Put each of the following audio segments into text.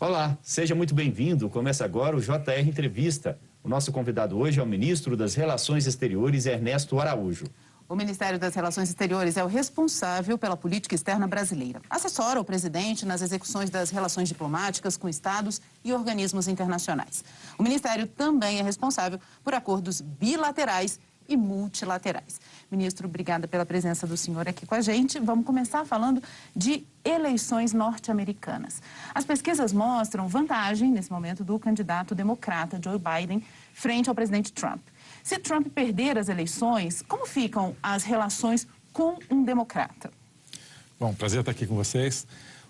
Olá, seja muito bem-vindo. Começa agora o JR Entrevista. O nosso convidado hoje é o ministro das Relações Exteriores, Ernesto Araújo. O Ministério das Relações Exteriores é o responsável pela política externa brasileira. Assessora o presidente nas execuções das relações diplomáticas com estados e organismos internacionais. O Ministério também é responsável por acordos bilaterais e multilaterais. Ministro, obrigada pela presença do senhor aqui com a gente. Vamos começar falando de eleições norte-americanas. As pesquisas mostram vantagem, nesse momento, do candidato democrata Joe Biden frente ao presidente Trump. Se Trump perder as eleições, como ficam as relações com um democrata? Bom, prazer estar aqui com vocês.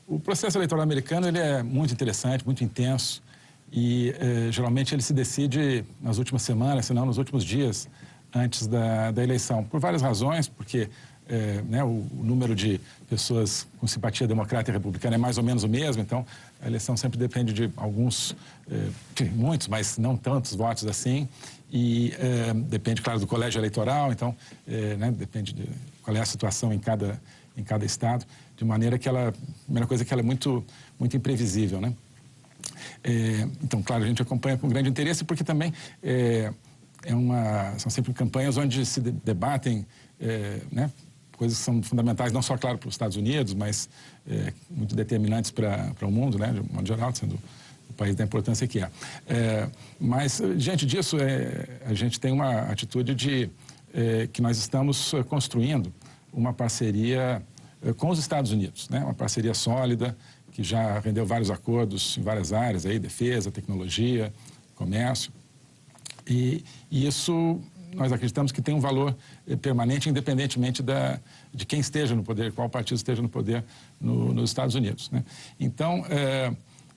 O processo eleitoral americano ele é muito interessante, muito intenso e eh, geralmente ele se decide nas últimas semanas, se não nos últimos dias antes da, da eleição, por várias razões, porque é, né, o, o, número de pessoas com simpatia democrata e republicana é mais ou menos o mesmo, então a eleição sempre depende de alguns, é, muitos, mas não tantos votos assim, e é, depende, claro, do colégio eleitoral, então é, né, depende de qual é a situação em cada, em cada estado, de maneira que ela, a primeira coisa é que ela é muito, muito imprevisível, né? É, então, claro, a gente acompanha com grande interesse, porque também é, uma, são sempre campanhas onde se debatem é, né, coisas que são fundamentais, não só, claro, para os Estados Unidos, mas é, muito determinantes para, para o mundo, né, de modo geral, sendo o país da importância que é. é mas, diante disso, a gente tem uma atitude de que nós estamos construindo uma parceria com os Estados Unidos, né, uma parceria sólida, que já rendeu vários acordos em várias áreas, aí, defesa, tecnologia, comércio. E, e isso nós acreditamos que tem um valor eh, permanente, independentemente da, de quem esteja no poder, qual partido esteja no poder no, nos Estados Unidos. Né? Então, é,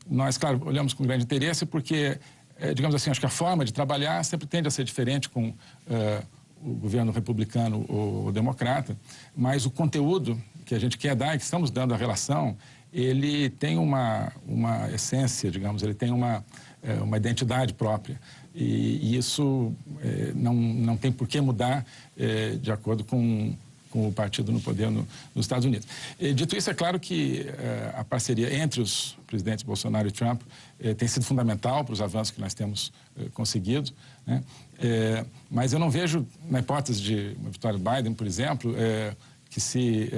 nós, claro, olhamos com grande interesse porque, é, digamos assim, acho que a forma de trabalhar sempre tende a ser diferente com é, o governo republicano ou democrata, mas o conteúdo que a gente quer dar e que estamos dando à relação, ele tem uma, uma essência, digamos, ele tem uma, uma identidade própria. E, e isso é, não, não tem por que mudar é, de acordo com, com o partido no poder no, nos Estados Unidos. E, dito isso, é claro que é, a parceria entre os presidentes Bolsonaro e Trump é, tem sido fundamental para os avanços que nós temos é, conseguido, né? É, mas eu não vejo, na hipótese de uma vitória de Biden, por exemplo, que se,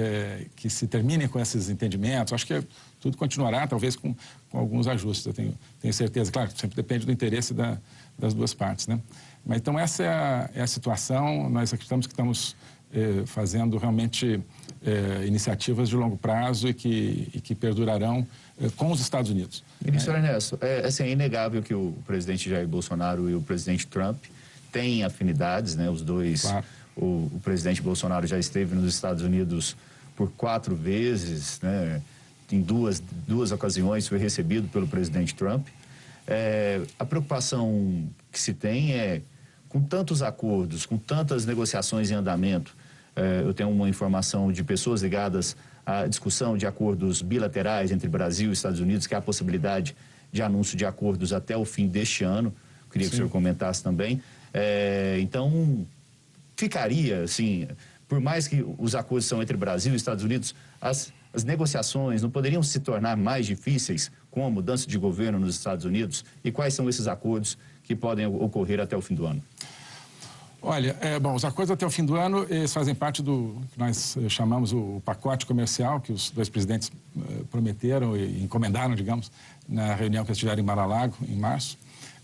que se terminem com esses entendimentos. Acho que tudo continuará, talvez com, com alguns ajustes, eu tenho, tenho certeza. Claro, sempre depende do interesse da, das duas partes. Né? Mas, então, essa é a, é a situação. Nós acreditamos que estamos eh, fazendo realmente eh, iniciativas de longo prazo e que, e que perdurarão eh, com os Estados Unidos. Ministro é. Ernesto, é, assim, é inegável que o presidente Jair Bolsonaro e o presidente Trump têm afinidades, né? os dois. Claro. O, o presidente Bolsonaro já esteve nos Estados Unidos por quatro vezes, né? Em duas, duas ocasiões foi recebido pelo presidente Trump. É, a preocupação que se tem é, com tantos acordos, com tantas negociações em andamento, é, eu tenho uma informação de pessoas ligadas à discussão de acordos bilaterais entre Brasil e Estados Unidos, que há a possibilidade de anúncio de acordos até o fim deste ano. Queria Sim. que o senhor comentasse também. É, então, ficaria, assim, por mais que os acordos são entre Brasil e Estados Unidos, as as negociações não poderiam se tornar mais difíceis com a mudança de governo nos Estados Unidos? E quais são esses acordos que podem ocorrer até o fim do ano? Olha, é, bom, os acordos até o fim do ano eles fazem parte do que nós eh, chamamos o pacote comercial que os dois presidentes eh, prometeram e encomendaram, digamos, na reunião que eles tiveram em Mar-a-Lago, em março.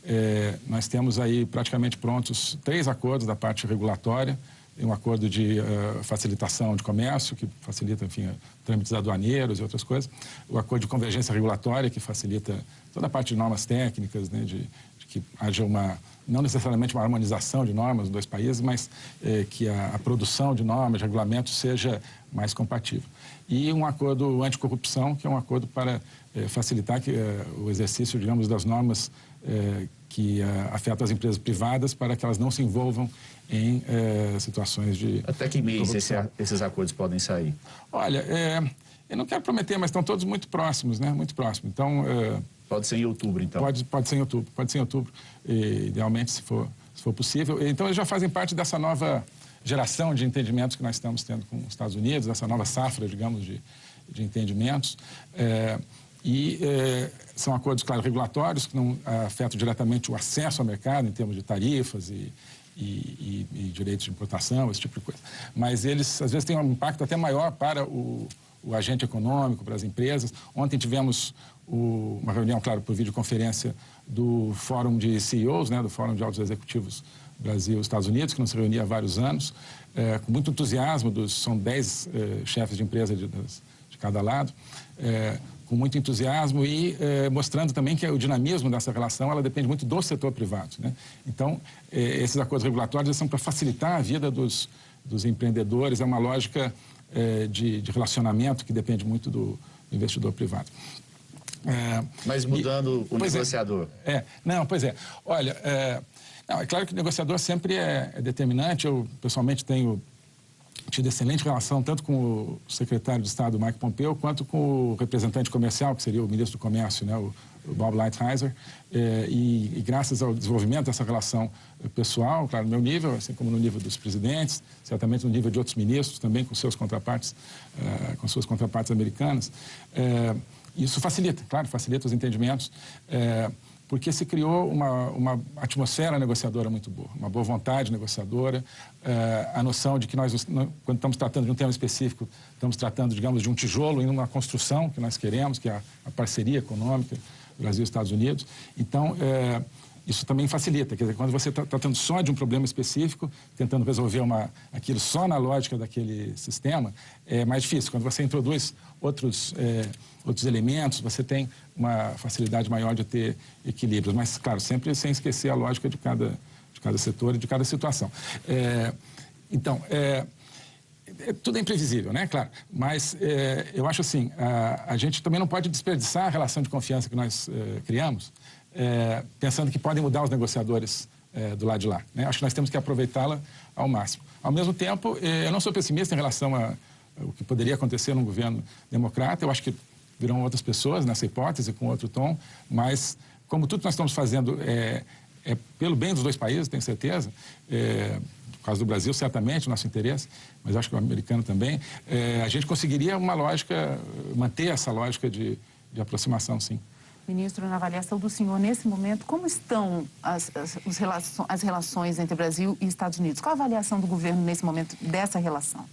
É, nós temos aí praticamente prontos três acordos da parte regulatória, um acordo de uh, facilitação de comércio, que facilita, enfim, trâmites aduaneiros e outras coisas, o acordo de convergência regulatória, que facilita toda a parte de normas técnicas, né, de, de que haja uma, não necessariamente uma harmonização de normas nos dois países, mas eh, que a, a, produção de normas, de regulamentos, seja mais compatível. E um acordo anticorrupção, que é um acordo para eh, facilitar que, eh, o exercício, digamos, das normas que afetam as empresas privadas para que elas não se envolvam em é, situações de. Até que mês esse, esses acordos podem sair? Olha, é, eu não quero prometer, mas estão todos muito próximos, né? Muito próximos. Então. É, pode ser em outubro, então? Pode, pode ser em outubro, pode ser em outubro, e, idealmente, se for, se for possível. Então, eles já fazem parte dessa nova geração de entendimentos que nós estamos tendo com os Estados Unidos, essa nova safra, digamos, de, de entendimentos. É, E eh, são acordos, claro, regulatórios, que não afetam diretamente o acesso ao mercado em termos de tarifas e, e, e, e, direitos de importação, esse tipo de coisa. Mas eles, às vezes, têm um impacto até maior para o, o agente econômico, para as empresas. Ontem tivemos o, uma reunião, claro, por videoconferência do Fórum de CEOs, né, do Fórum de Altos Executivos Brasil e Estados Unidos, que não se reunia há vários anos, é, com muito entusiasmo, dos, são dez é, chefes de empresa de, de cada lado, é, com muito entusiasmo e mostrando também que o dinamismo dessa relação ela depende muito do setor privado. Né? Então, esses acordos regulatórios são para facilitar a vida dos, dos empreendedores, é uma lógica de, de, relacionamento que depende muito do investidor privado. É, Mas mudando e, o é. negociador. É, é, não, pois é. Olha, é, não, é claro que o negociador sempre é, é, determinante. Eu, pessoalmente, tenho tido excelente relação tanto com o secretário de Estado, Mike Pompeo, quanto com o representante comercial, que seria o ministro do Comércio, né, o, Bob Lighthizer. É, e, e, graças ao desenvolvimento dessa relação pessoal, claro, no meu nível, assim como no nível dos presidentes, certamente no nível de outros ministros, também com seus contrapartes, é, com suas contrapartes americanas, isso facilita, claro, facilita os entendimentos, porque se criou uma, uma atmosfera negociadora muito boa, uma boa vontade negociadora, é, a noção de que nós, quando estamos tratando de um tema específico, estamos tratando, digamos, de um tijolo em uma construção que nós queremos, que é a, a parceria econômica Brasil e Estados Unidos. Então, é, isso também facilita. Quer dizer, quando você está tratando só de um problema específico, tentando resolver uma, aquilo só na lógica daquele sistema, é mais difícil. Quando você introduz outros, é, outros elementos, você tem uma facilidade maior de ter equilíbrios. Mas, claro, sempre sem esquecer a lógica de cada, de cada setor e de cada situação. É, então, é, é, tudo é imprevisível, né? Claro. Mas é, eu acho assim, a, a, gente também não pode desperdiçar a relação de confiança que nós é, criamos é, pensando que podem mudar os negociadores é, do lado de lá. Né? Acho que nós temos que aproveitá-la ao máximo. Ao mesmo tempo, é, eu não sou pessimista em relação a, o que poderia acontecer num governo democrata. Eu acho que virão outras pessoas nessa hipótese, com outro tom, mas como tudo que nós estamos fazendo é, é pelo bem dos dois países, tenho certeza, é, no caso do Brasil, certamente, nosso interesse, mas acho que o americano também, é, a gente conseguiria uma lógica, manter essa lógica de, de aproximação, sim. Ministro, na avaliação do senhor, nesse momento, como estão as, as, relações, as relações entre Brasil e Estados Unidos? Qual a avaliação do governo nesse momento dessa relação?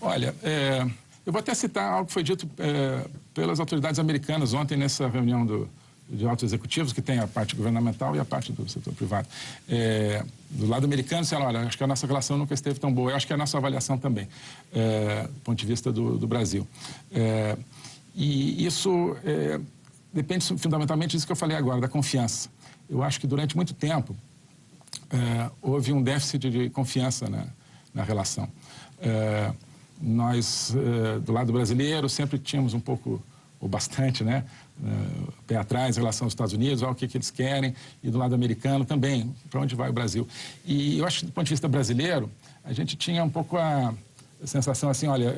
Olha, é, eu vou até citar algo que foi dito é, pelas autoridades americanas ontem nessa reunião do, de altos executivos, que tem a parte governamental e a parte do setor privado. É, do lado americano, disseram, olha, acho que a nossa relação nunca esteve tão boa. Eu acho que é a nossa avaliação também, é, do ponto de vista do, do Brasil. É, e isso é, depende fundamentalmente disso que eu falei agora, da confiança. Eu acho que durante muito tempo é, houve um déficit de confiança na, na relação. É, nós, é, do lado brasileiro, sempre tínhamos um pouco, ou bastante, né, pé atrás em relação aos Estados Unidos, ao que, que eles querem, e do lado americano também, para onde vai o Brasil. E eu acho que, do ponto de vista brasileiro, a gente tinha um pouco a sensação assim, olha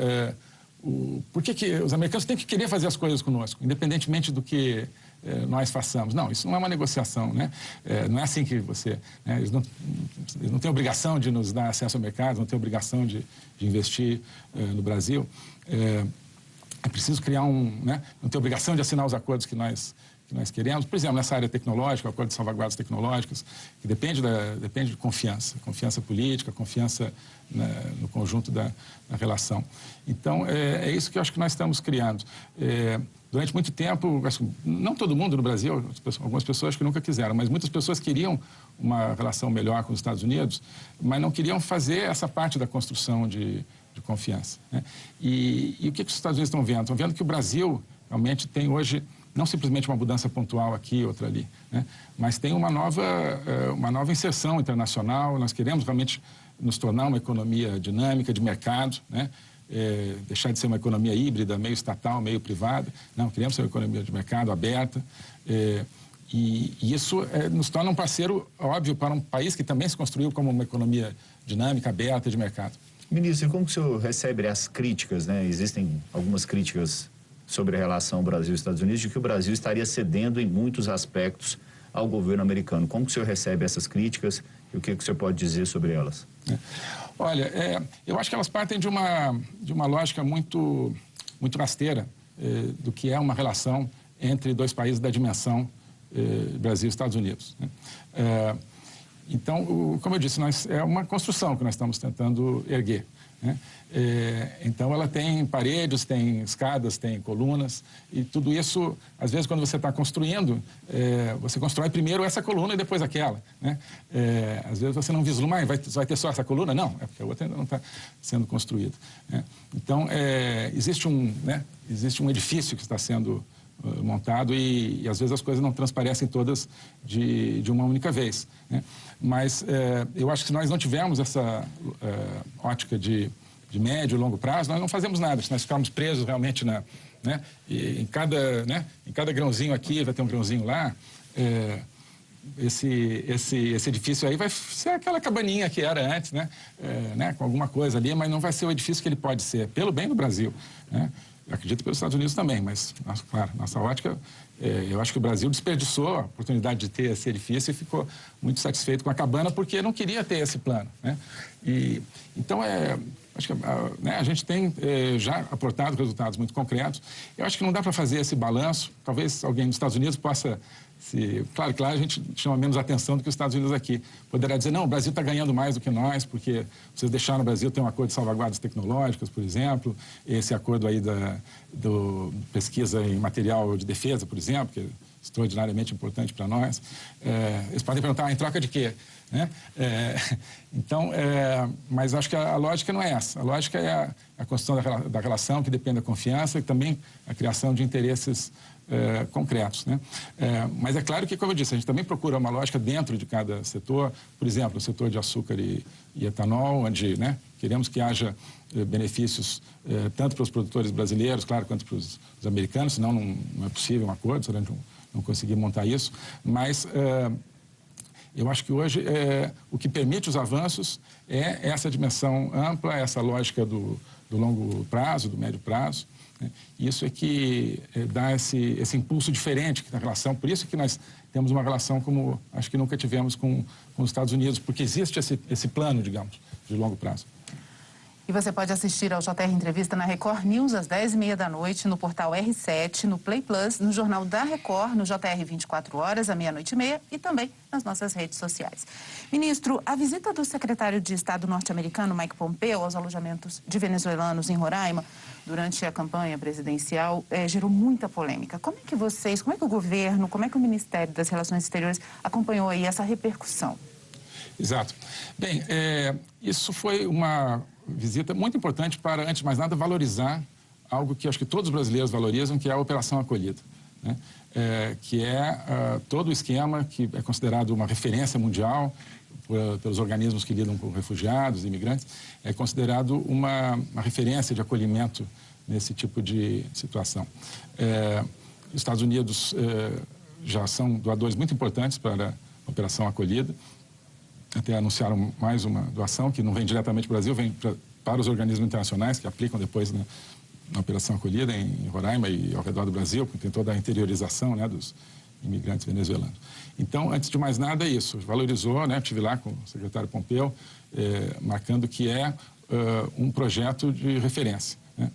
por que, que os americanos têm que querer fazer as coisas conosco, independentemente do que eh, nós façamos. Não, isso não é uma negociação, né? É, não é assim que você... Né? Eles, não, eles não têm obrigação de nos dar acesso ao mercado, não têm obrigação de, de investir eh, no Brasil. É, é, preciso criar um... Né? Não tem obrigação de assinar os acordos que nós que nós queremos, por exemplo, nessa área tecnológica, o acordo de salvaguardas tecnológicas, que depende, da, depende de confiança, confiança política, confiança né, no conjunto da, relação. Então, é, é, isso que eu acho que nós estamos criando. É, durante muito tempo, não todo mundo no Brasil, algumas pessoas que nunca quiseram, mas muitas pessoas queriam uma relação melhor com os Estados Unidos, mas não queriam fazer essa parte da construção de, de confiança. Né? E, e o que, que os Estados Unidos estão vendo? Estão vendo que o Brasil realmente tem hoje não simplesmente uma mudança pontual aqui, outra ali, né? mas tem uma nova, eh, uma nova inserção internacional. Nós queremos realmente nos tornar uma economia dinâmica, de mercado, né? É, deixar de ser uma economia híbrida, meio estatal, meio privada. Não, queremos ser uma economia de mercado aberta. É, e, e, isso é, nos torna um parceiro óbvio para um país que também se construiu como uma economia dinâmica, aberta, de mercado. Ministro, como que o senhor recebe as críticas? Né? Existem algumas críticas sobre a relação Brasil-Estados Unidos, de que o Brasil estaria cedendo em muitos aspectos ao governo americano. Como que o senhor recebe essas críticas e o que, que o senhor pode dizer sobre elas? É. Olha, é, eu acho que elas partem de uma, de uma lógica muito, muito rasteira é, do que é uma relação entre dois países da dimensão eh, Brasil e Estados Unidos. Né? Eh, então, o, como eu disse, nós, é uma construção que nós estamos tentando erguer. Né? É, então, ela tem paredes, tem escadas, tem colunas, e tudo isso, às vezes, quando você está construindo, é, você constrói primeiro essa coluna e depois aquela. Né? É, às vezes você não vislumbra, vai, vai ter só essa coluna? Não, é porque a outra ainda não está sendo construída. Né? Então, é, existe, um, né? existe um edifício que está sendo montado e, e, às vezes, as coisas não transparecem todas de, de uma única vez. Né? Mas é, eu acho que se nós não tivermos essa é, ótica de, de médio e longo prazo, nós não fazemos nada. Se nós ficarmos presos realmente na, né, em, cada, né, em cada grãozinho aqui, vai ter um grãozinho lá, é, esse, esse, esse edifício aí vai ser aquela cabaninha que era antes, né, né, com alguma coisa ali, mas não vai ser o edifício que ele pode ser, pelo bem do Brasil. Né? Acredito pelos Estados Unidos também, mas, claro, nossa ótica, é, eu acho que o Brasil desperdiçou a oportunidade de ter esse edifício e ficou muito satisfeito com a cabana porque não queria ter esse plano. Né? E, então, é, acho que a, né, a gente tem é, já aportado resultados muito concretos. Eu acho que não dá para fazer esse balanço. Talvez alguém dos Estados Unidos possa se, claro, claro, a gente chama menos atenção do que os Estados Unidos aqui. Poderá dizer, não, o Brasil está ganhando mais do que nós, porque vocês deixaram o Brasil ter um acordo de salvaguardas tecnológicas, por exemplo, esse acordo aí da do pesquisa em material de defesa, por exemplo, que extraordinariamente importante para nós. É, eles podem perguntar, ah, em troca de quê? Né? É, então, é, mas acho que a, a, lógica não é essa. A lógica é a, a construção da, da, relação, que depende da confiança, e também a criação de interesses é, concretos. Né? É, mas é claro que, como eu disse, a gente também procura uma lógica dentro de cada setor, por exemplo, o setor de açúcar e, e etanol, onde né, queremos que haja é, benefícios é, tanto para os produtores brasileiros, claro, quanto para os, os americanos, senão não, não, é possível um acordo, a gente não, conseguir montar isso, mas é, eu acho que hoje é, o que permite os avanços é essa dimensão ampla, essa lógica do, do longo prazo, do médio prazo, né? Isso é que é, dá esse, esse impulso diferente na relação. Por isso que nós temos uma relação como acho que nunca tivemos com, com os Estados Unidos, porque existe esse, esse plano, digamos, de longo prazo. E você pode assistir ao JR Entrevista na Record News às 10h30 da noite, no portal R7, no Play Plus, no Jornal da Record, no JR 24 horas, à meia-noite e meia e também nas nossas redes sociais. Ministro, a visita do secretário de Estado norte-americano, Mike Pompeo, aos alojamentos de venezuelanos em Roraima, durante a campanha presidencial, é, gerou muita polêmica. Como é que vocês, como é que o governo, como é que o Ministério das Relações Exteriores acompanhou aí essa repercussão? Exato. Bem, é, isso foi uma visita muito importante para, antes de mais nada, valorizar algo que acho que todos os brasileiros valorizam, que é a Operação Acolhida. Né? É, que é uh, todo o esquema que é considerado uma referência mundial por, pelos organismos que lidam com refugiados, imigrantes, é considerado uma, uma referência de acolhimento nesse tipo de situação. É, os Estados Unidos é, já são doadores muito importantes para a Operação Acolhida, até anunciaram mais uma doação, que não vem diretamente para o Brasil, vem pra, para os organismos internacionais, que aplicam depois né, na Operação Acolhida em Roraima e ao redor do Brasil, porque tem toda a interiorização né, dos imigrantes venezuelanos. Então, antes de mais nada, é isso. Valorizou, né, estive lá com o secretário Pompeu, é, marcando que é uh, um projeto de referência. Né?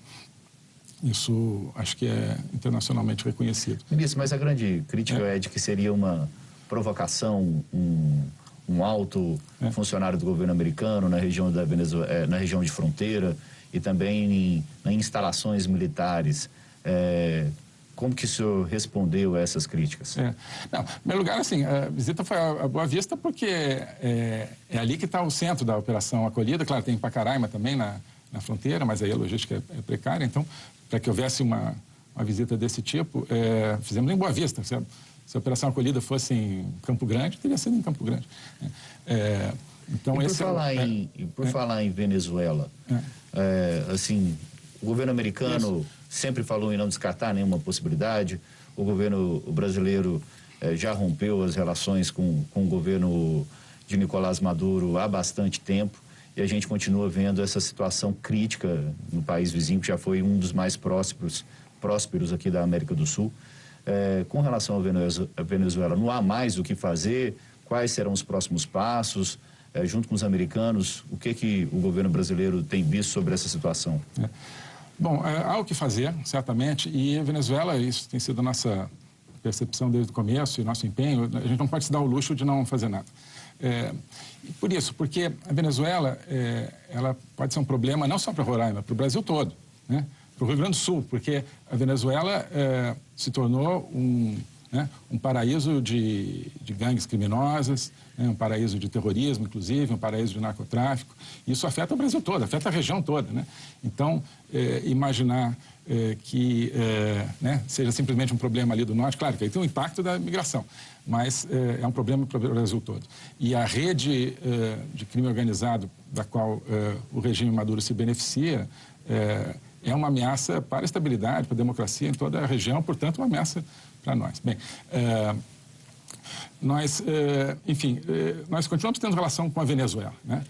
Isso acho que é internacionalmente reconhecido. Ministro, mas a grande crítica é, é de que seria uma provocação, um um alto é. funcionário do governo americano na região, da Venezuela, é, na região de fronteira e também em, em instalações militares. É, como que o senhor respondeu a essas críticas? É. Não, em primeiro lugar, assim, a visita foi a Boa Vista porque é, é ali que está o centro da operação acolhida. Claro, tem Pacaraima também na, na fronteira, mas aí a logística é, é precária. Então, para que houvesse uma, uma visita desse tipo, fizemos em Boa Vista, certo? Se a operação acolhida fosse em Campo Grande, teria sido em Campo Grande. É, então, e por, é falar, é, em, por é, falar em Venezuela. É, assim, o governo americano Isso. sempre falou em não descartar nenhuma possibilidade, o governo brasileiro já rompeu as relações com, com o governo de Nicolás Maduro há bastante tempo e a gente continua vendo essa situação crítica no país vizinho, que já foi um dos mais prósperos, prósperos aqui da América do Sul. É, com relação à Venezuela, não há mais o que fazer? Quais serão os próximos passos? É, junto com os americanos, o que, que o governo brasileiro tem visto sobre essa situação? É. Bom, é, há o que fazer, certamente, e a Venezuela, isso tem sido nossa percepção desde o começo e nosso empenho, a gente não pode se dar o luxo de não fazer nada. É, por isso, porque a Venezuela é, ela pode ser um problema não só para Roraima, para o Brasil todo, né? Para o Rio Grande do Sul, porque a Venezuela é, se tornou um, né, um paraíso de, de gangues criminosas, né, um paraíso de terrorismo, inclusive, um paraíso de narcotráfico. Isso afeta o Brasil todo, afeta a região toda. Né? Então, é, imaginar é, que né, seja simplesmente um problema ali do norte, claro que aí tem um impacto da migração, mas é, um problema para o Brasil todo. E a rede de crime organizado da qual o regime Maduro se beneficia é uma ameaça para a estabilidade, para a democracia em toda a região, portanto, uma ameaça para nós. Bem, é, nós, é, enfim, é, nós continuamos tendo relação com a Venezuela, né?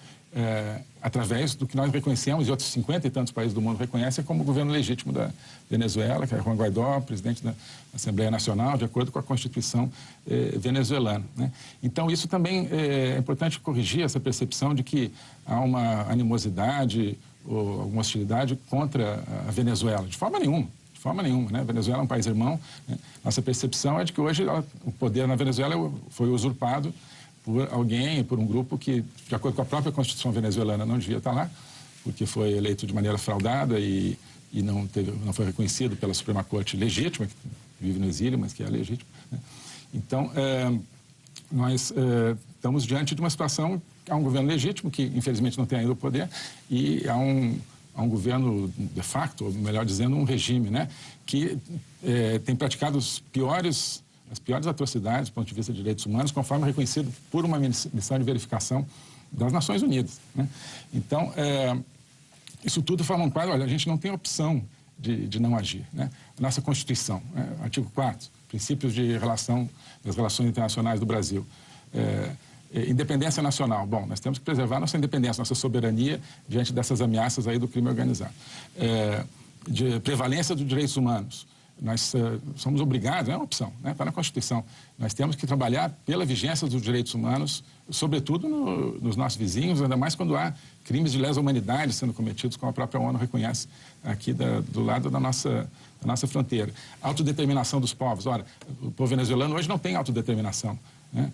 Através do que nós reconhecemos e outros 50 e tantos países do mundo reconhecem como governo legítimo da Venezuela, que é Juan Guaidó, presidente da Assembleia Nacional, de acordo com a Constituição venezuelana. Né? Então, isso também é importante corrigir essa percepção de que há uma animosidade ou alguma hostilidade contra a Venezuela. De forma nenhuma forma nenhuma. Né? A Venezuela é um país irmão. Né? Nossa percepção é de que hoje ela, o poder na Venezuela foi usurpado por alguém, por um grupo que, de acordo com a própria Constituição venezuelana, não devia estar lá, porque foi eleito de maneira fraudada e, e não, teve, não foi reconhecido pela Suprema Corte legítima, que vive no exílio, mas que é legítima. Né? Então, é, nós é, estamos diante de uma situação, há um governo legítimo, que infelizmente não tem ainda o poder, e há um a um governo de facto, ou melhor dizendo, um regime, né, que é, tem praticado os piores, as piores atrocidades do ponto de vista de direitos humanos, conforme reconhecido por uma missão de verificação das Nações Unidas. Né? Então, é, isso tudo forma um quadro, olha, a gente não tem opção de, de não agir. Né? Nossa Constituição, né? artigo 4 princípios de relação das relações internacionais do Brasil. É, é, independência nacional. Bom, nós temos que preservar nossa independência, nossa soberania diante dessas ameaças aí do crime organizado. É, de prevalência dos direitos humanos. Nós uh, somos obrigados, não é uma opção, né? Tá na Constituição. Nós temos que trabalhar pela vigência dos direitos humanos, sobretudo no, nos nossos vizinhos, ainda mais quando há crimes de lesa humanidade sendo cometidos, como a própria ONU reconhece aqui da, do lado da nossa, da nossa fronteira. Autodeterminação dos povos. Ora, o povo venezuelano hoje não tem autodeterminação. Né?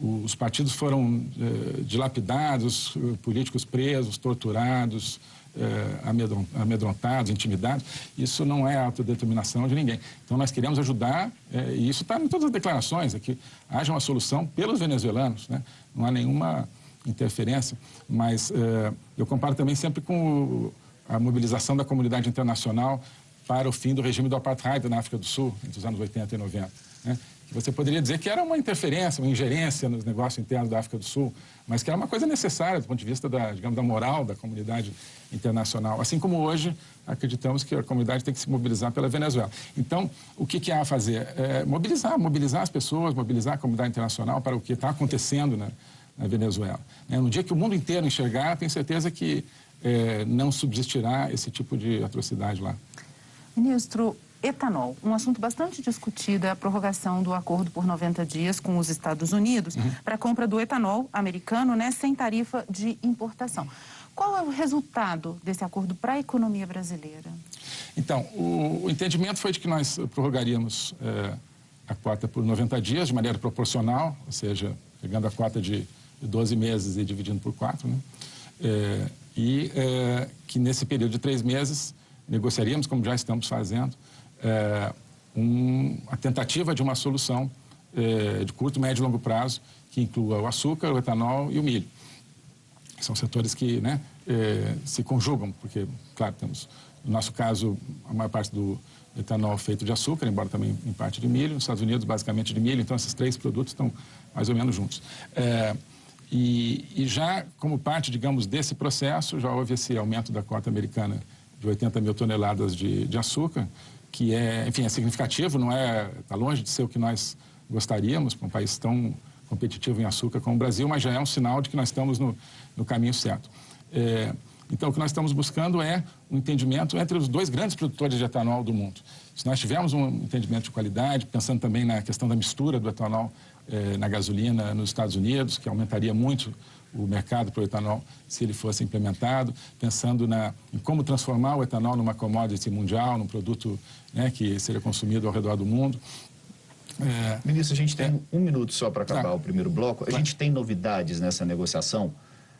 Os partidos foram eh, dilapidados, políticos presos, torturados, eh, amedrontados, intimidados. Isso não é autodeterminação de ninguém. Então, nós queremos ajudar, eh, e isso está em todas as declarações, é que haja uma solução pelos venezuelanos. Né? Não há nenhuma interferência, mas eu comparo também sempre com a mobilização da comunidade internacional para o fim do regime do apartheid na África do Sul, entre os anos 80 e 90. Né? Você poderia dizer que era uma interferência, uma ingerência nos negócios internos da África do Sul, mas que era uma coisa necessária do ponto de vista da, digamos, da moral da comunidade internacional. Assim como hoje acreditamos que a comunidade tem que se mobilizar pela Venezuela. Então, o que, que há a fazer? É mobilizar, mobilizar as pessoas, mobilizar a comunidade internacional para o que está acontecendo na, na Venezuela. É, no dia que o mundo inteiro enxergar, tenho certeza que é, não subsistirá esse tipo de atrocidade lá. Ministro, etanol. Um assunto bastante discutido é a prorrogação do acordo por 90 dias com os Estados Unidos uhum. para a compra do etanol americano né, sem tarifa de importação. Qual é o resultado desse acordo para a economia brasileira? Então, o, o, entendimento foi de que nós prorrogaríamos é, a cota por 90 dias de maneira proporcional, ou seja, pegando a cota de 12 meses e dividindo por 4, né? É, e é, que nesse período de três meses negociaríamos, como já estamos fazendo, é, um, a tentativa de uma solução é, de curto, médio e longo prazo que inclua o açúcar, o etanol e o milho. São setores que né, é, se conjugam, porque, claro, temos, no nosso caso, a maior parte do etanol feito de açúcar, embora também em parte de milho, nos Estados Unidos, basicamente de milho, então esses três produtos estão mais ou menos juntos. É, e, e, já como parte, digamos, desse processo, já houve esse aumento da cota americana de 80 mil toneladas de, de açúcar, que é, enfim, é significativo, não é, está longe de ser o que nós gostaríamos para um país tão competitivo em açúcar como o Brasil, mas já é um sinal de que nós estamos no, no caminho certo. É, então, o que nós estamos buscando é um entendimento entre os dois grandes produtores de etanol do mundo. Se nós tivermos um entendimento de qualidade, pensando também na questão da mistura do etanol eh, na gasolina nos Estados Unidos, que aumentaria muito o mercado para o etanol se ele fosse implementado, pensando na, em como transformar o etanol numa commodity mundial, num produto né, que seria consumido ao redor do mundo. É, Ministro, a gente tem é, um minuto só para acabar tá. o primeiro bloco. A tá. gente tem novidades nessa negociação?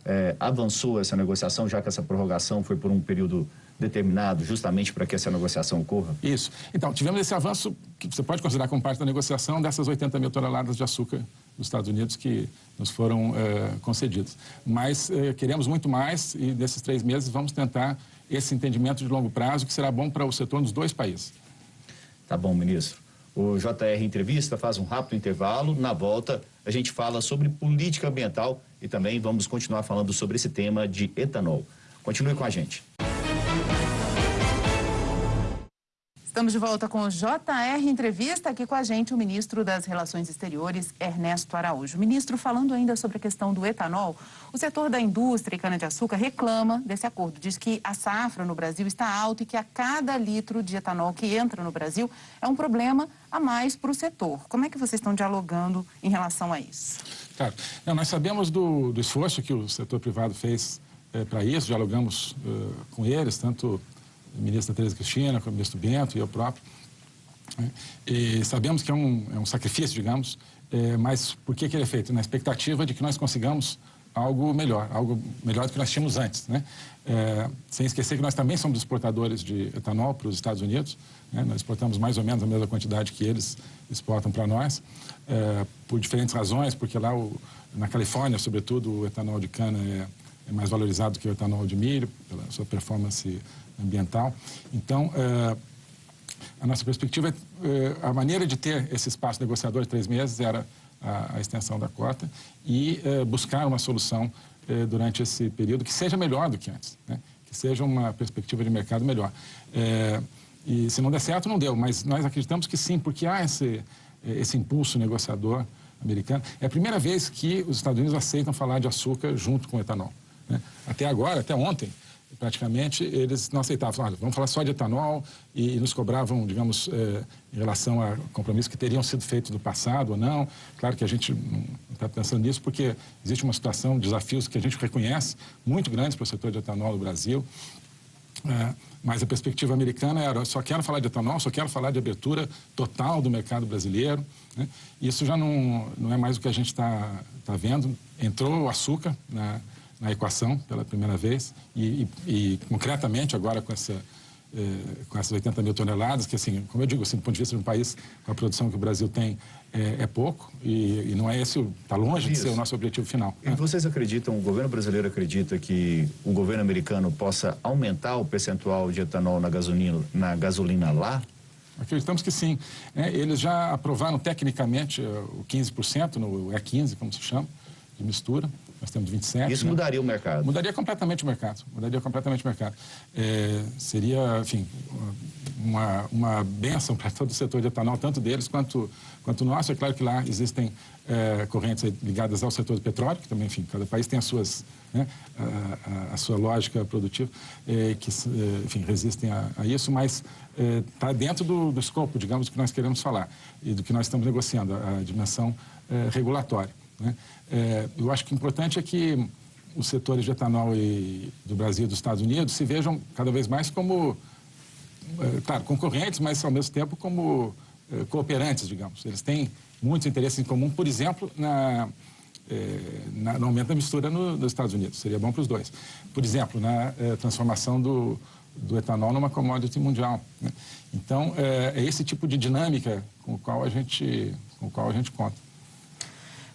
É, avançou essa negociação, já que essa prorrogação foi por um período determinado justamente para que essa negociação ocorra? Isso. Então, tivemos esse avanço que você pode considerar como parte da negociação dessas 80 mil toneladas de açúcar dos Estados Unidos que nos foram é, concedidas. Mas é, queremos muito mais e nesses três meses vamos tentar esse entendimento de longo prazo que será bom para o setor dos dois países. Tá bom, ministro. O JR Entrevista faz um rápido intervalo. Na volta, a gente fala sobre política ambiental e também vamos continuar falando sobre esse tema de etanol. Continue com a gente. Estamos de volta com o JR Entrevista, aqui com a gente o ministro das Relações Exteriores, Ernesto Araújo. Ministro, falando ainda sobre a questão do etanol, o setor da indústria e cana-de-açúcar reclama desse acordo. Diz que a safra no Brasil está alta e que a cada litro de etanol que entra no Brasil é um problema a mais para o setor. Como é que vocês estão dialogando em relação a isso? Claro. Não, nós sabemos do, do esforço que o setor privado fez é, para isso, dialogamos uh, com eles, tanto ministra Tereza Cristina, com o ministro Bento e eu próprio. Né? E sabemos que é um, é um sacrifício, digamos, é, mas por que, que ele é feito? Na expectativa de que nós consigamos algo melhor, algo melhor do que nós tínhamos antes. Né? É, sem esquecer que nós também somos exportadores de etanol para os Estados Unidos, né? nós exportamos mais ou menos a mesma quantidade que eles exportam para nós, é, por diferentes razões, porque lá o, na Califórnia, sobretudo, o etanol de cana é, é mais valorizado que o etanol de milho, pela sua performance ambiental. Então, eh, a nossa perspectiva, eh, a maneira de ter esse espaço negociador de três meses era a, a extensão da cota e eh, buscar uma solução durante esse período que seja melhor do que antes, né? que seja uma perspectiva de mercado melhor. e se não der certo, não deu, mas nós acreditamos que sim, porque há esse, esse impulso negociador americano. É a primeira vez que os Estados Unidos aceitam falar de açúcar junto com etanol. Né? Até agora, até ontem, praticamente, eles não aceitavam. Olha, vamos falar só de etanol e, nos cobravam, digamos, eh, em relação a compromissos que teriam sido feitos no passado ou não. Claro que a gente não está pensando nisso porque existe uma situação, desafios que a gente reconhece muito grandes para o setor de etanol no Brasil. É, mas a perspectiva americana era só quero falar de etanol, só quero falar de abertura total do mercado brasileiro. Né? Isso já não, não é mais o que a gente está tá vendo. Entrou o açúcar na, na equação pela primeira vez e, e, e concretamente agora com essa eh, com essas 80 mil toneladas, que assim, como eu digo, assim, do ponto de vista de um país com a produção que o Brasil tem, é, é pouco e, e, não é esse, está longe Isso. de ser o nosso objetivo final. E né? vocês acreditam, o governo brasileiro acredita que o governo americano possa aumentar o percentual de etanol na gasolina, na gasolina lá? Acreditamos que sim. É, eles já aprovaram tecnicamente eh, o 15%, no E15, como se chama, de mistura nós temos 27. Isso né? mudaria o mercado? Mudaria completamente o mercado. Mudaria completamente o mercado. É, seria, enfim, uma, uma benção para todo o setor de etanol, tanto deles quanto, quanto nosso. É claro que lá existem é, correntes ligadas ao setor do petróleo, que também, enfim, cada país tem as suas, né, a, a, a, sua lógica produtiva, é, que, é, enfim, resistem a, a isso, mas está é, dentro do, do escopo, digamos, do que nós queremos falar e do que nós estamos negociando, a, dimensão é, regulatória. Né? É, eu acho que o importante é que os setores de etanol e, do Brasil e dos Estados Unidos se vejam cada vez mais como, é, claro, concorrentes, mas ao mesmo tempo como é, cooperantes, digamos. Eles têm muitos interesses em comum, por exemplo, na, é, na, no aumento da mistura no, nos Estados Unidos. Seria bom para os dois. Por exemplo, na é, transformação do, do etanol numa commodity mundial. Né? Então, é, é, esse tipo de dinâmica com o qual a gente, com o qual a gente conta.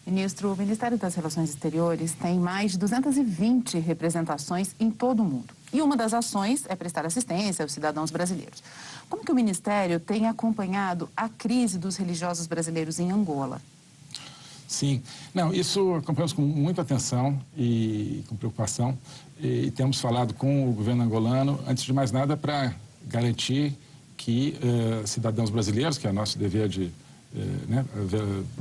Ministro, o Ministério das Relações Exteriores tem mais de 220 representações em todo o mundo. E uma das ações é prestar assistência aos cidadãos brasileiros. Como que o Ministério tem acompanhado a crise dos religiosos brasileiros em Angola? Sim. Não, isso acompanhamos com muita atenção e com preocupação. E temos falado com o governo angolano, antes de mais nada, para garantir que uh, cidadãos brasileiros, que é nosso dever de né,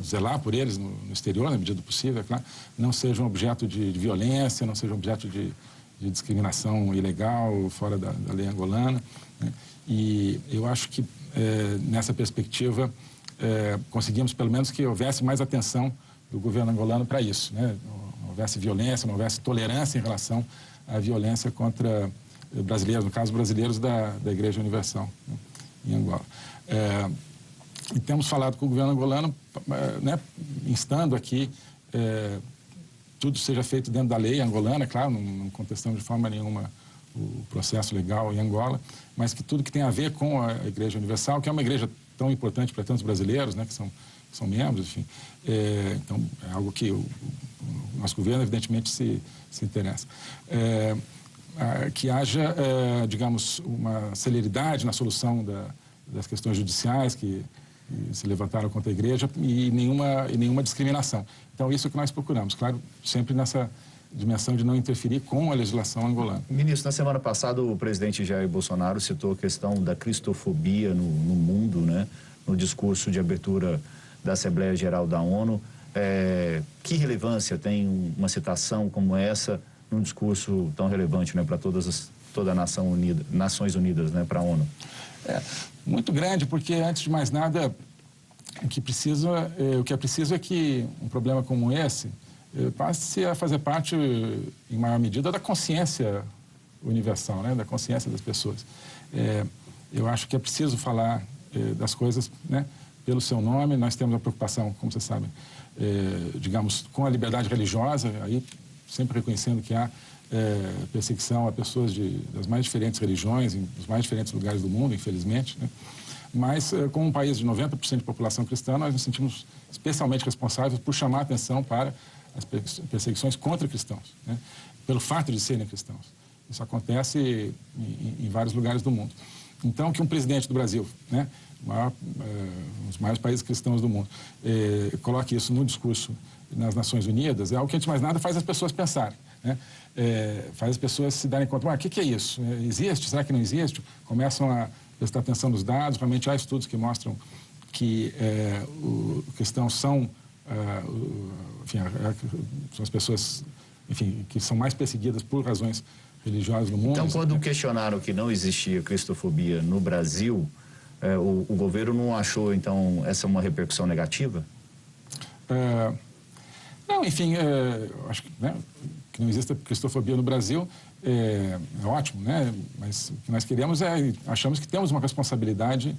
zelar por eles no, no, exterior, na medida do possível, é claro, não sejam objeto de, de violência, não sejam objeto de, de discriminação ilegal fora da, da lei angolana. Né? E eu acho que, é, nessa perspectiva, é, conseguimos pelo menos que houvesse mais atenção do governo angolano para isso. Né? houvesse violência, não houvesse tolerância em relação à violência contra brasileiros, no caso brasileiros da, da Igreja Universal né, em Angola. É, e temos falado com o governo angolano, né, instando aqui é, tudo seja feito dentro da lei angolana, claro, não, não contestamos de forma nenhuma o processo legal em Angola, mas que tudo que tem a ver com a Igreja Universal, que é uma igreja tão importante para tantos brasileiros, né, que são, que são membros, enfim. É, então, é algo que o, o, nosso governo, evidentemente, se, se interessa. É, que haja, é, digamos, uma celeridade na solução da, das questões judiciais que, se levantaram contra a igreja e nenhuma, e nenhuma discriminação. Então, isso é que nós procuramos, claro, sempre nessa dimensão de não interferir com a legislação angolana. Ministro, na semana passada o presidente Jair Bolsonaro citou a questão da cristofobia no, no mundo, né? no discurso de abertura da Assembleia Geral da ONU. É, que relevância tem uma citação como essa num discurso tão relevante né, para todas as, toda a nação unida, Nações Unidas, né, para a ONU? É, muito grande, porque antes de mais nada, o que, precisa, é, o que é preciso é que um problema como esse eh, passe a fazer parte, em maior medida, da consciência universal, né? da consciência das pessoas. É, eu acho que é preciso falar é, das coisas né? pelo seu nome. Nós temos uma preocupação, como vocês sabem, é, digamos, com a liberdade religiosa, aí sempre reconhecendo que há perseguição a pessoas de, das mais diferentes religiões, em, dos mais diferentes lugares do mundo, infelizmente. Né? Mas, como um país de 90% de população cristã, nós nos sentimos especialmente responsáveis por chamar a atenção para as perseguições contra cristãos, né? pelo fato de serem cristãos. Isso acontece em, em, vários lugares do mundo. Então, que um presidente do Brasil, né, maior, eh, um dos maiores países cristãos do mundo, eh, coloque isso no discurso nas Nações Unidas, é algo que, antes de mais nada, faz as pessoas pensarem. Né? É, faz as pessoas se darem conta, o que, que, é isso? É, existe? Será que não existe? Começam a prestar atenção nos dados, realmente há estudos que mostram que é, o, cristãos são ah, enfim, são as pessoas enfim, que são mais perseguidas por razões religiosas no mundo. Então, quando questionaram que não existia cristofobia no Brasil, eh, o, o, governo não achou, então, essa uma repercussão negativa? É, não, enfim, é, acho que, né, que não exista cristofobia no Brasil é, é, ótimo, né? Mas o que nós queremos é, achamos que temos uma responsabilidade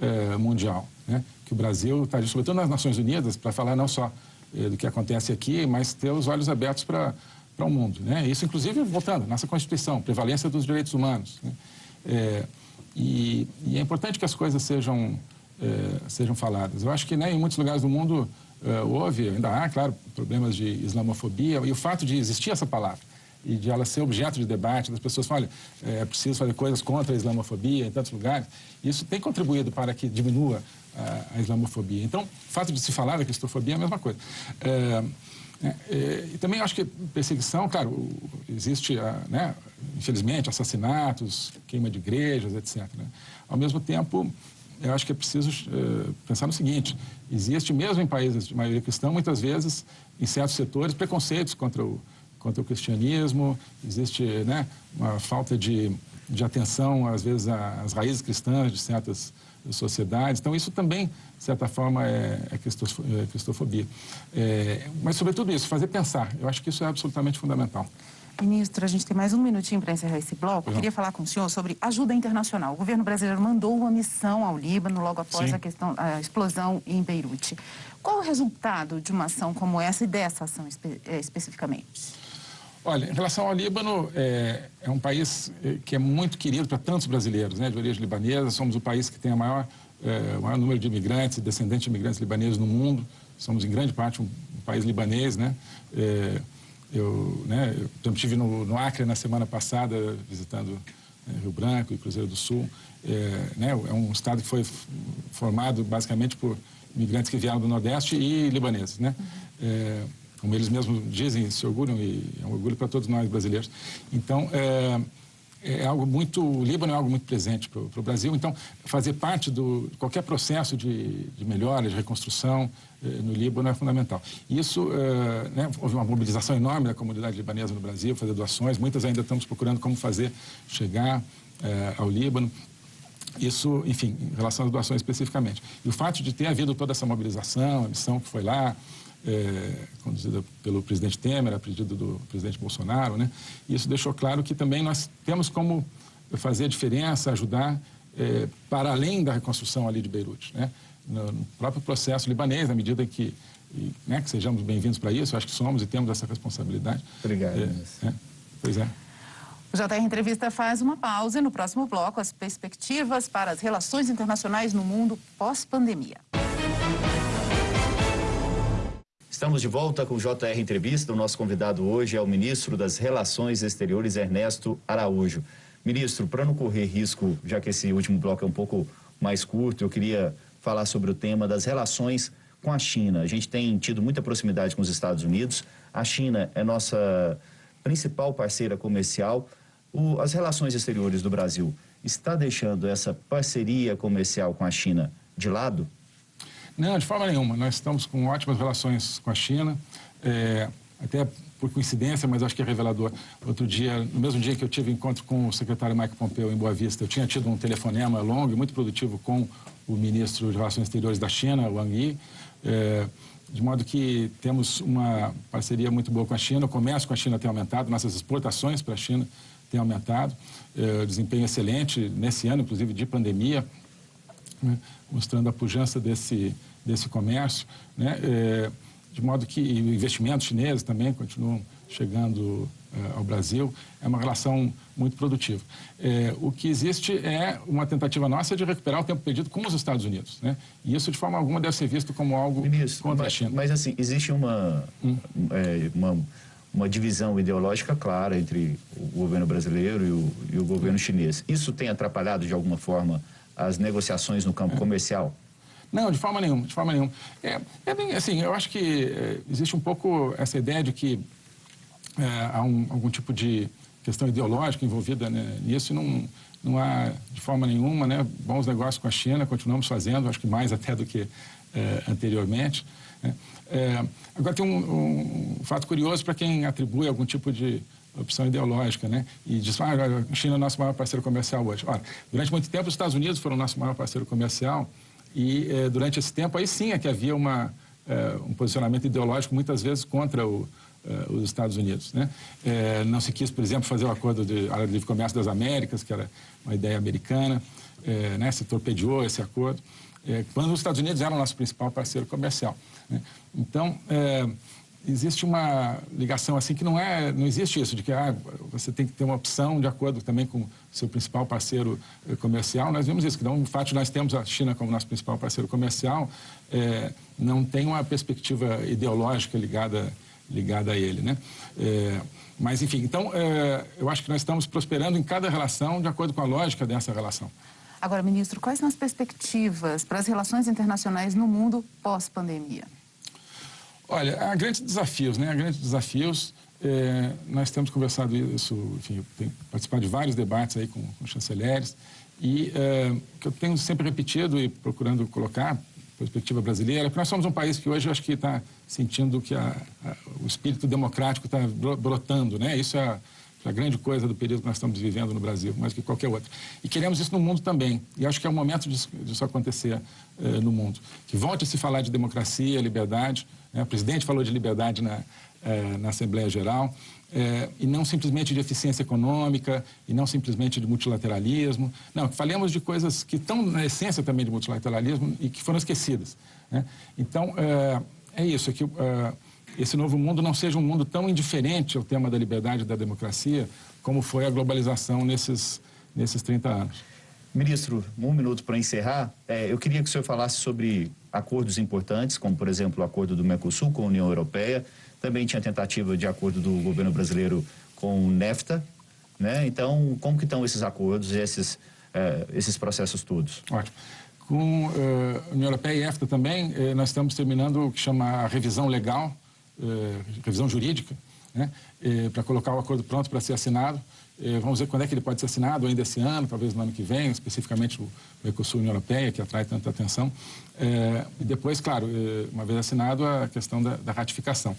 é, mundial, né? Que o Brasil está, sobretudo nas Nações Unidas, para falar não só eh, do que acontece aqui, mas ter os olhos abertos para para o mundo. Né? Isso, inclusive, voltando, nossa Constituição, prevalência dos direitos humanos. Né? É, e, e, é importante que as coisas sejam, é, sejam faladas. Eu acho que né, em muitos lugares do mundo é, houve, ainda há, claro, problemas de islamofobia, e o fato de existir essa palavra e de ela ser objeto de debate, das pessoas falam, olha, é preciso fazer coisas contra a islamofobia em tantos lugares, isso tem contribuído para que diminua a, a islamofobia. Então, o fato de se falar da cristofobia é a mesma coisa. É, é, e também acho que perseguição, claro, existe, né, infelizmente, assassinatos, queima de igrejas, etc. Né? Ao mesmo tempo, eu acho que é preciso é, pensar no seguinte, existe mesmo em países de maioria cristã, muitas vezes, em certos setores, preconceitos contra o, contra o cristianismo, existe né, uma falta de, de atenção, às vezes, às raízes cristãs de certas sociedades. Então, isso também, de certa forma, é, é, é cristofobia. É, mas, sobretudo isso, fazer pensar. Eu acho que isso é absolutamente fundamental. Ministro, a gente tem mais um minutinho para encerrar esse bloco. Eu queria falar com o senhor sobre ajuda internacional. O governo brasileiro mandou uma missão ao Líbano logo após a, questão, a explosão em Beirute. Qual o resultado de uma ação como essa e dessa ação espe é, especificamente? Olha, em relação ao Líbano, é, é um país é, que é muito querido para tantos brasileiros, né, de origem libanesa. Somos o país que tem a maior, é, o maior número de imigrantes, descendentes de imigrantes libaneses no mundo. Somos, em grande parte, um, um país libanês, né? É, eu, né, eu estive no, no, Acre na semana passada, visitando né, Rio Branco e Cruzeiro do Sul. É, né, é um estado que foi formado basicamente por imigrantes que vieram do Nordeste e libaneses, né? É, como eles mesmos dizem, se orgulham, e é um orgulho para todos nós brasileiros. Então, é, é algo muito, o Líbano é algo muito presente para o Brasil, então fazer parte do qualquer processo de, de melhora, de reconstrução eh, no Líbano é fundamental. Isso, eh, né, houve uma mobilização enorme da comunidade libanesa no Brasil, fazer doações, muitas ainda estamos procurando como fazer chegar eh, ao Líbano. Isso, enfim, em relação às doações especificamente. E o fato de ter havido toda essa mobilização, a missão que foi lá, é, conduzida pelo presidente Temer, a pedido do presidente Bolsonaro, né? E isso deixou claro que também nós temos como fazer a diferença, ajudar é, para além da reconstrução ali de Beirute, né? No, no próprio processo libanês, na medida que, e, né, que sejamos bem-vindos para isso, acho que somos e temos essa responsabilidade. Obrigado. É, é, pois é. O JR Entrevista faz uma pausa e no próximo bloco as perspectivas para as relações internacionais no mundo pós-pandemia. Estamos de volta com o JR Entrevista. O nosso convidado hoje é o ministro das Relações Exteriores, Ernesto Araújo. Ministro, para não correr risco, já que esse último bloco é um pouco mais curto, eu queria falar sobre o tema das relações com a China. A gente tem tido muita proximidade com os Estados Unidos. A China é nossa principal parceira comercial. O, as relações exteriores do Brasil está deixando essa parceria comercial com a China de lado? Não, de forma nenhuma. Nós estamos com ótimas relações com a China, é, até por coincidência, mas acho que é revelador. Outro dia, no mesmo dia que eu tive encontro com o secretário Mike Pompeo em Boa Vista, eu tinha tido um telefonema longo e muito produtivo com o ministro de Relações Exteriores da China, Wang Yi, é, de modo que temos uma parceria muito boa com a China, o comércio com a China tem aumentado, nossas exportações para a China têm aumentado, é, desempenho excelente nesse ano, inclusive de pandemia, né, mostrando a pujança desse, desse comércio, né, é, de modo que investimentos chineses também continuam chegando é, ao Brasil, é uma relação muito produtiva. É, o que existe é uma tentativa nossa de recuperar o tempo perdido com os Estados Unidos, né? E isso, de forma alguma, deve ser visto como algo Ministro, contra mas, a China. Mas, assim, existe uma, hum. é, uma, uma, divisão ideológica clara entre o governo brasileiro e o, e o governo chinês. Isso tem atrapalhado, de alguma forma, as negociações no campo é. comercial? Não, de forma nenhuma, de forma nenhuma. É, é bem, assim, eu acho que é, existe um pouco essa ideia de que é, há um, algum tipo de questão ideológica envolvida né, nisso e não, não há, de forma nenhuma, né, bons negócios com a China, continuamos fazendo, acho que mais até do que é, anteriormente. Né. É, agora, tem um, um fato curioso para quem atribui algum tipo de opção ideológica, né? E diz, ah, a China é nosso maior parceiro comercial hoje. Ora, durante muito tempo, os Estados Unidos foram nosso maior parceiro comercial e, eh, durante esse tempo, aí sim é que havia uma, eh, um posicionamento ideológico, muitas vezes, contra o, eh, os Estados Unidos. Né? Não se quis, por exemplo, fazer o acordo de área de livre comércio das Américas, que era uma ideia americana, né? se torpedeou esse acordo, quando os Estados Unidos eram nosso principal parceiro comercial. Né? Então, existe uma ligação assim que não é, não existe isso de que ah, você tem que ter uma opção de acordo também com seu principal parceiro comercial. Nós vimos isso, que não, o fato de nós temos a China como nosso principal parceiro comercial é, não tem uma perspectiva ideológica ligada ligada a ele, né? É, mas, enfim, então, é, eu acho que nós estamos prosperando em cada relação de acordo com a lógica dessa relação. Agora, ministro, quais são as perspectivas para as relações internacionais no mundo pós-pandemia? Olha, há grandes desafios, né? Há grandes desafios. É, nós temos conversado isso, enfim, eu tenho participado de vários debates aí com, com chanceleres e é, que eu tenho sempre repetido e procurando colocar perspectiva brasileira, porque nós somos um país que hoje eu acho que está sentindo que a, a, o espírito democrático está brotando, né? Isso é a, grande coisa do período que nós estamos vivendo no Brasil, mais que qualquer outro. E queremos isso no mundo também. E acho que é o momento disso, disso acontecer eh, no mundo. Que volte a se falar de democracia, liberdade. Né? O presidente falou de liberdade na, eh, na Assembleia Geral é, e não simplesmente de eficiência econômica, e não simplesmente de multilateralismo. Não, falemos de coisas que estão na essência também de multilateralismo e que foram esquecidas. Né? Então, é, é, isso, é que é, esse novo mundo não seja um mundo tão indiferente ao tema da liberdade e da democracia como foi a globalização nesses, nesses 30 anos. Ministro, um minuto para encerrar. É, eu queria que o senhor falasse sobre acordos importantes, como, por exemplo, o acordo do Mercosul com a União Europeia, também tinha tentativa de acordo do governo brasileiro com o NEFTA, né? Então, como que estão esses acordos, esses, eh, esses processos todos? Ótimo. Com uh, a União Europeia e EFTA também, eh, nós estamos terminando o que chama a revisão legal, revisão jurídica, né? para colocar o acordo pronto para ser assinado. Eh, vamos ver quando é que ele pode ser assinado, ainda esse ano, talvez no ano que vem, especificamente o Mercosul União Europeia, que atrai tanta atenção. E depois, claro, eh, uma vez assinado, a questão da, da ratificação.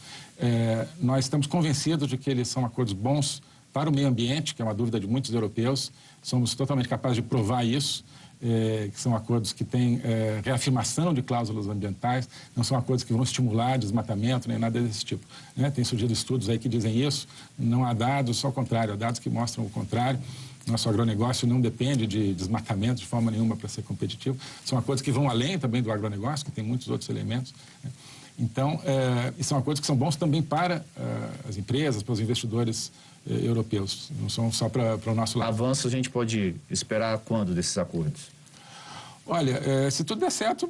Nós estamos convencidos de que eles são acordos bons para o meio ambiente, que é uma dúvida de muitos europeus. Somos totalmente capazes de provar isso. É, que são acordos que têm é, reafirmação de cláusulas ambientais, não são acordos que vão estimular desmatamento nem nada desse tipo. Né? Tem surgido estudos aí que dizem isso, não há dados, só o contrário, há dados que mostram o contrário. Nosso agronegócio não depende de desmatamento de forma nenhuma para ser competitivo. São acordos que vão além também do agronegócio, que tem muitos outros elementos. Né? Então, é, e são acordos que são bons também para as empresas, para os investidores eh, europeus, não são só para o nosso lado. Avanço a gente pode esperar quando desses acordos? Olha, eh, se tudo der certo,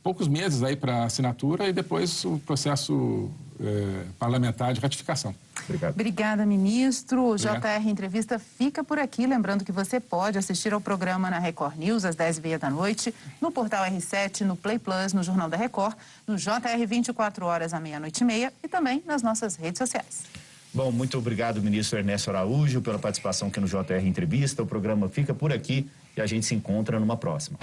poucos meses aí para assinatura e depois o processo eh, parlamentar de ratificação. Obrigado. Obrigada, ministro. O JR Entrevista fica por aqui. Lembrando que você pode assistir ao programa na Record News às 10h30 da noite, no portal R7, no Play Plus, no Jornal da Record, no JR 24 horas à meia-noite e meia e também nas nossas redes sociais. Bom, muito obrigado, ministro Ernesto Araújo, pela participação aqui no JR Entrevista. O programa fica por aqui e a gente se encontra numa próxima.